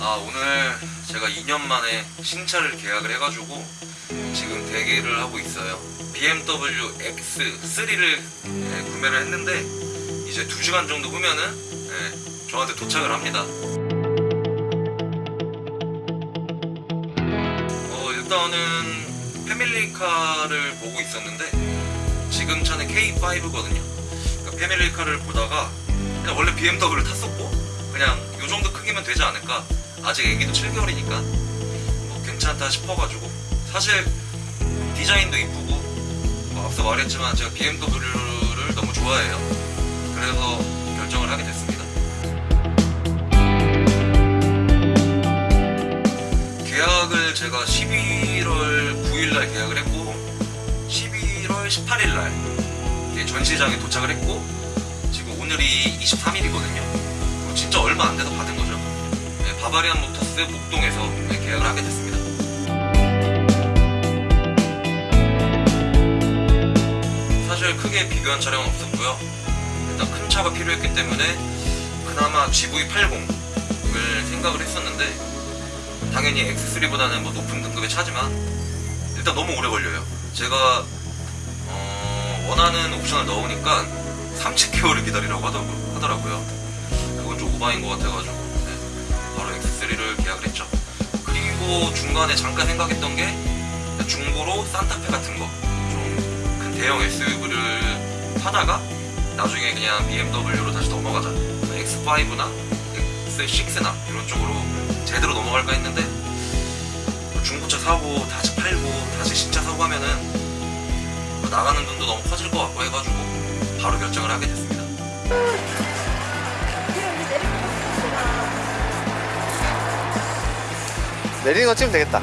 아 오늘 제가 2년 만에 신차를 계약을 해가지고 지금 대기를 하고 있어요. BMW X3를 구매를 했는데 이제 2시간 정도 후면은 예, 저한테 도착을 합니다. 어 일단은 패밀리카를 보고 있었는데 지금 차는 K5거든요. 그러니까 패밀리카를 보다가 그냥 원래 BMW를 탔었고 그냥 요 정도 크기면 되지 않을까 아직 애기도 7개월이니까 뭐 괜찮다 싶어가지고 사실 디자인도 이쁘고 뭐 앞서 말했지만 제가 BMW를 너무 좋아해요. 그래서 결정을 하게 됐습니다. 계약을 제가 11월 9일날 계약을 했고 11월 18일날 전시장에 도착을 했고 지금 오늘이 23일이거든요 바바리안 모터스 목동에서 네, 계약을 하게 됐습니다. 사실 크게 비교한 차량은 없었고요. 일단 큰 차가 필요했기 때문에 그나마 GV80을 생각을 했었는데 당연히 X3보다는 뭐 높은 등급의 차지만 일단 너무 오래 걸려요. 제가 어, 원하는 옵션을 넣으니까 30개월을 기다리라고 하더라고요. 그건 좀 오바인 것 같아가지고 3를 계약을 했죠. 그리고 중간에 잠깐 생각했던 게 중고로 산타페 같은 거 좀 큰 대형 SUV를 사다가 나중에 그냥 BMW로 다시 넘어가자. X5나 X6나 이런 쪽으로 제대로 넘어갈까 했는데 중고차 사고 다시 팔고 다시 신차 사고 하면은 나가는 돈도 너무 커질 것 같고 해가지고 바로 결정을 하게 됐습니다. 내리는 거 찍으면 되겠다.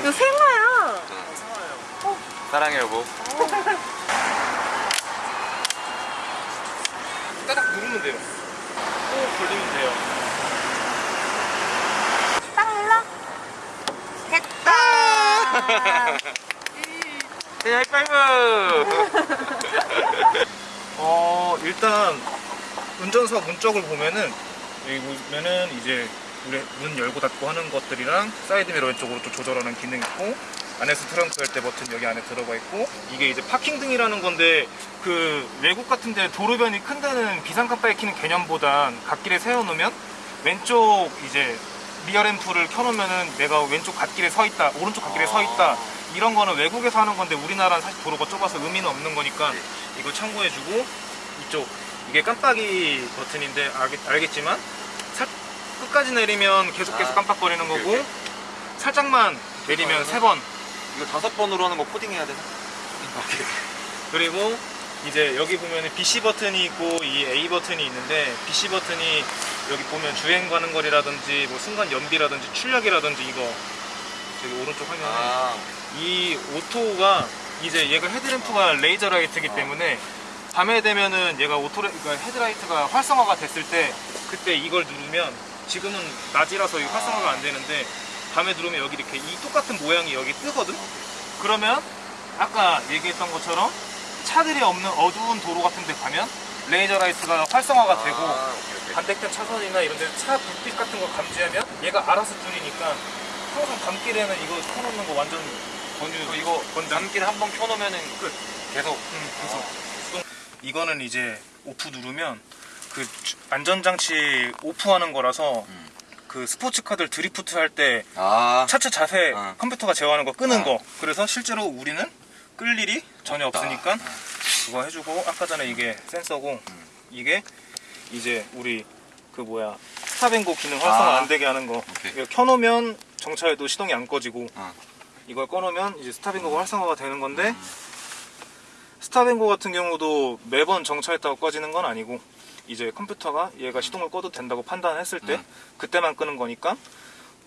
이거 생화야. 사랑해 여보. 따닥 누르면 돼요. 꼭 걸리면 돼요. 딱 눌러. 됐다. 네, 하이파이브! 어, 일단, 운전석 문 쪽을 보면은, 여기 보면은 이제, 문 열고 닫고 하는 것들이랑 사이드미러 왼쪽으로 좀 조절하는 기능 있고, 안에서 트렁크 열 때 버튼 여기 안에 들어가 있고, 이게 이제 파킹 등이라는 건데, 그, 외국 같은 데 도로변이 큰 데는 비상 깜빡이는 개념보단 갓길에 세워놓으면, 왼쪽 이제, rear 램프를 켜놓으면은 내가 왼쪽 갓길에 서 있다, 오른쪽 갓길에 서 있다, 이런 거는 외국에서 하는 건데 우리나라는 사실 도로가 좁아서 의미는 없는 거니까 이걸 참고해주고 이쪽. 이게 깜빡이 버튼인데 알겠, 지만 끝까지 내리면 계속 계속 아, 깜빡거리는 오케이, 거고 오케이. 살짝만 내리면 아, 세번 이거 다섯 번으로 하는 거 코딩해야 되나? 그리고 이제 여기 보면 BC 버튼이 있고 이 A 버튼이 있는데 BC 버튼이 여기 보면 주행 가는 거리라든지 뭐 순간 연비라든지 출력이라든지 이거 저기 오른쪽 화면에 아, 이 오토가 이제 얘가 헤드램프가 레이저 라이트이기 어. 때문에 밤에 되면은 얘가 auto 그러니까 헤드라이트가 활성화가 됐을 때 그때 이걸 누르면 지금은 낮이라서 이 활성화가 안 되는데 밤에 누르면 여기 이렇게 이 똑같은 모양이 여기 뜨거든. 그러면 아까 얘기했던 것처럼 차들이 없는 어두운 도로 같은 데 가면 레이저 라이트가 활성화가 되고 아, 오케이, 오케이. 반대편 차선이나 이런 데 차 불빛 같은 거 감지하면 얘가 알아서 줄이니까 항상 밤길에는 이거 켜놓는 거 완전 권유 이거 남길 한 번 켜놓으면은 끝. 계속. 응, 계속 수동. 이거는 이제 오프 누르면 그 주- 안전장치 오프하는 거라서 음. 그 스포츠카들 드리프트 할때 아, 차체 자세 아. 컴퓨터가 제어하는 거 끄는 아. 거 그래서 실제로 우리는 끌 일이 전혀 없다. 없으니까 그거 해주고 아까 전에 이게 센서고 음. 이게 이제 우리 그 뭐야 스탑앤고 기능 활성화 아. 안 되게 하는 거. 이거 켜놓으면 정차에도 시동이 안 꺼지고 아. 이걸 꺼놓으면 이제 스탑앤고가 활성화가 되는 건데 스탑앤고 같은 경우도 매번 정차했다고 꺼지는 건 아니고 이제 컴퓨터가 얘가 시동을 꺼도 된다고 판단했을 때 음. 그때만 끄는 거니까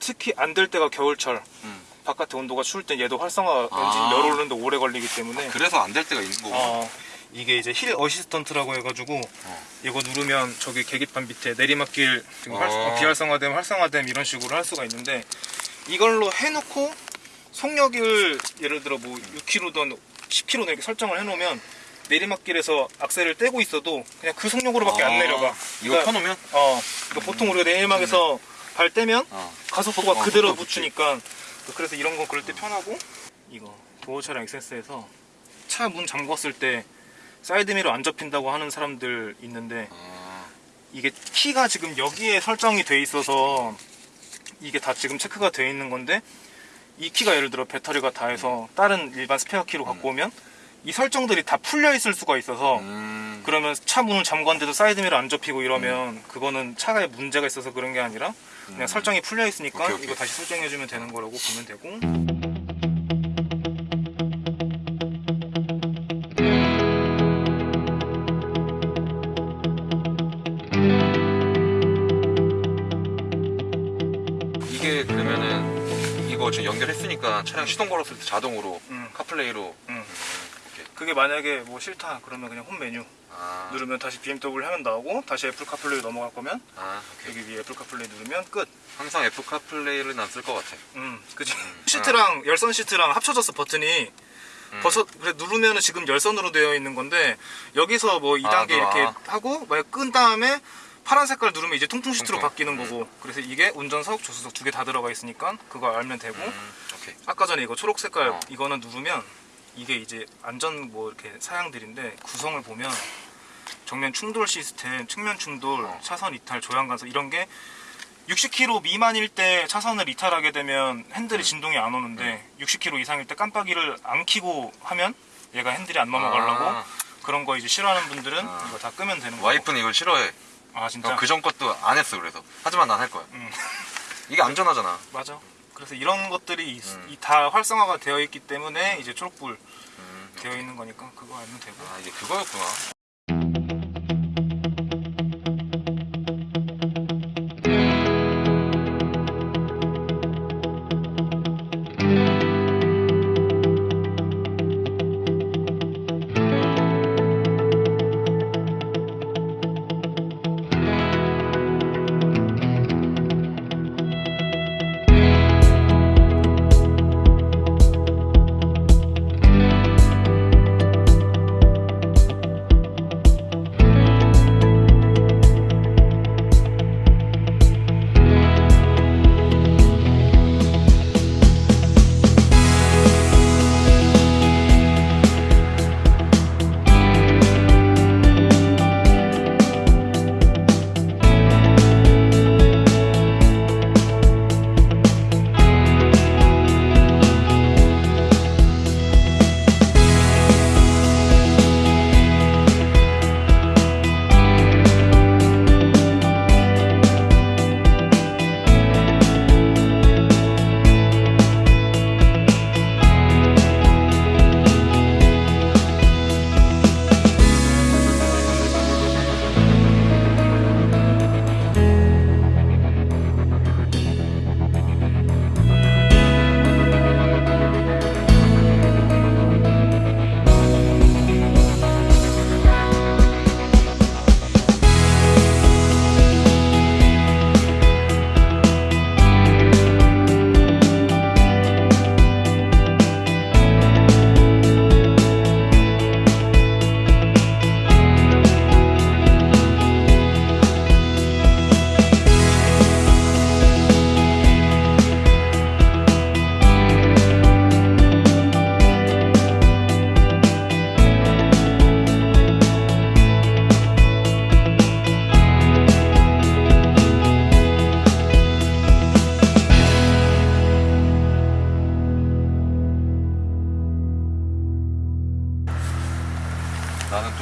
특히 안 될 때가 겨울철 음. 바깥에 온도가 추울 때 얘도 활성화 아. 엔진 열 오르는데 오래 걸리기 때문에 그래서 안 될 때가 있는 거구나. 어, 이게 이제 hill assistant라고 해가지고 어. 이거 누르면 저기 계기판 밑에 내리막길 지금 활- 어. 비활성화됨 활성화됨 이런 식으로 할 수가 있는데 이걸로 해놓고 속력을 예를 들어 뭐 6km든 10km든 이렇게 설정을 해놓으면 내리막길에서 악셀을 떼고 있어도 그냥 그 속력으로밖에 안 아, 내려가. 이거 그러니까, 켜놓으면? 어, 그러니까 보통 우리가 내리막에서 발 떼면 어. 가속도가 어, 그대로 속도 붙지. 붙으니까 그래서 이런 거 그럴 때 편하고 이거 도어 차량 액세스에서 차 문 잠궜을 때 사이드미러 안 접힌다고 하는 사람들 있는데 아, 이게 키가 지금 여기에 설정이 돼 있어서 이게 다 지금 체크가 돼 있는 건데 이 키가 예를 들어 배터리가 다 해서 다른 일반 스페어 키로 갖고 오면 이 설정들이 다 풀려 있을 수가 있어서 음. 그러면 차 문을 잠궜는데도 사이드미러 안 접히고 이러면 그거는 차가에 문제가 있어서 그런 게 아니라 그냥 음. 설정이 풀려 있으니까 오케이, 오케이. 이거 다시 설정해 주면 되는 거라고 보면 되고 이게 그러면은 이거 지금 연결했으니까 차량 시동 걸었을 때 자동으로 음. CarPlay로 음. 그게 만약에 뭐 싫다 그러면 그냥 홈 메뉴 아, 누르면 다시 BMW 화면 나오고 다시 Apple CarPlay 넘어갈 거면 아. 여기 위에 Apple CarPlay 누르면 끝. 항상 Apple CarPlay를 난 쓸 것 같아. 음, 그치. 음. 시트랑 열선 시트랑 합쳐졌어 버튼이. 음. 버섯 그래 누르면은 지금 열선으로 되어 있는 건데 여기서 뭐 2단계 아, 이렇게 아. 하고 만약 끈 다음에 파란 색깔 누르면 이제 통풍 시트로 통풍. 바뀌는 거고 그래서 이게 운전석 조수석 두 개 다 들어가 있으니까 그거 알면 되고 음. 아까 전에 이거 초록 색깔 어. 이거는 누르면 이게 이제 안전 뭐 이렇게 사양들인데 구성을 보면 정면 충돌 시스템, 측면 충돌, 어. 차선 이탈, 조향 간섭 이런 게 60km 미만일 때 차선을 이탈하게 되면 핸들이 음. 진동이 안 오는데 60km 이상일 때 깜빡이를 안 켜고 하면 얘가 핸들이 안 넘어가려고 아, 그런 거 이제 싫어하는 분들은 아. 이거 다 끄면 되는 거고. 와이프는 이걸 싫어해. 아 진짜? 그 전 것도 안 했어 그래서. 하지만 난 할 거야. 음. 이게 안전하잖아. 맞아. 그래서 이런 것들이 이- 음. 이다 활성화가 되어 있기 때문에 이제 초록불 음, 되어 있는 거니까 그거 알면 되고. 아 이게 그거였구나.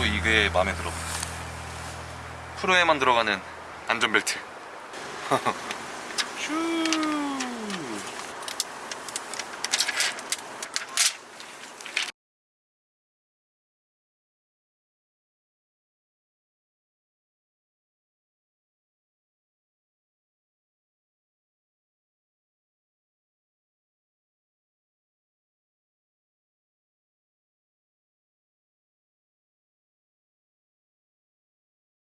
또 이게 마음에 들어. 프로에만 들어가는 안전벨트. 슈.